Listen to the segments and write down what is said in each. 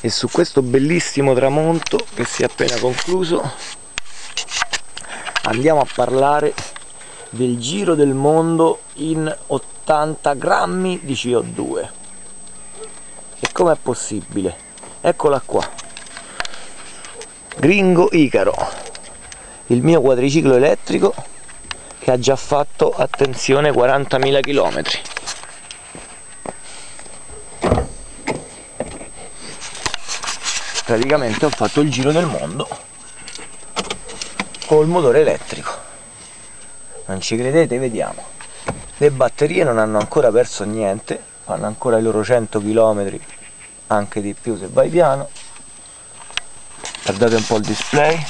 e su questo bellissimo tramonto che si è appena concluso andiamo a parlare del giro del mondo in 80 grammi di CO2 e com'è possibile? eccola qua. Gringo Icaro il mio quadriciclo elettrico che ha già fatto attenzione 40.000 km praticamente ho fatto il giro del mondo col motore elettrico. Non ci credete? vediamo. Le batterie non hanno ancora perso niente fanno ancora i loro 100 km anche di più se vai piano. Guardate un po' il display.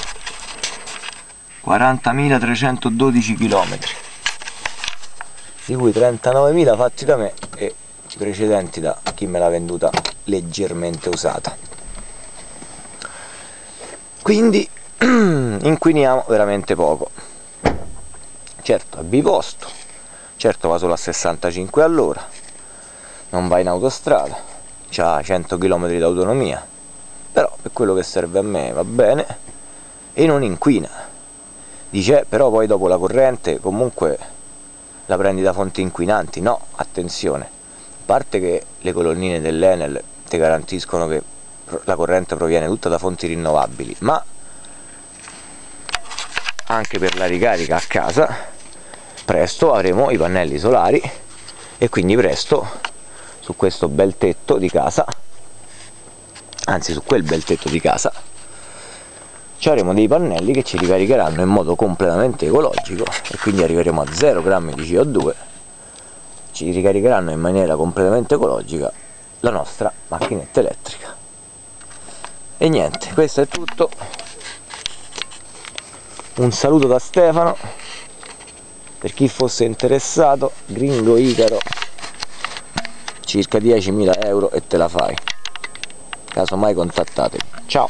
40.312 km di cui 39.000 fatti da me e precedenti da chi me l'ha venduta leggermente usata quindi inquiniamo veramente poco. Certo è biposto. Certo va solo a 65 all'ora. Non va in autostrada. Ha 100 km di autonomia però per quello che serve a me va bene. E non inquina. Dice però poi dopo la corrente comunque la prendi da fonti inquinanti. No, attenzione. A parte che le colonnine dell'Enel ti garantiscono che la corrente proviene tutta da fonti rinnovabili ma anche per la ricarica a casa presto avremo i pannelli solari e quindi presto su questo bel tetto di casa anzi su quel bel tetto di casa ci avremo dei pannelli che ci ricaricheranno in modo completamente ecologico e quindi arriveremo a 0 grammi di CO2 ci ricaricheranno in maniera completamente ecologica la nostra macchinetta elettrica e niente questo è tutto. Un saluto da Stefano. Per chi fosse interessato gringo Icaro circa 10.000 euro e te la fai. Casomai contattatemi. Ciao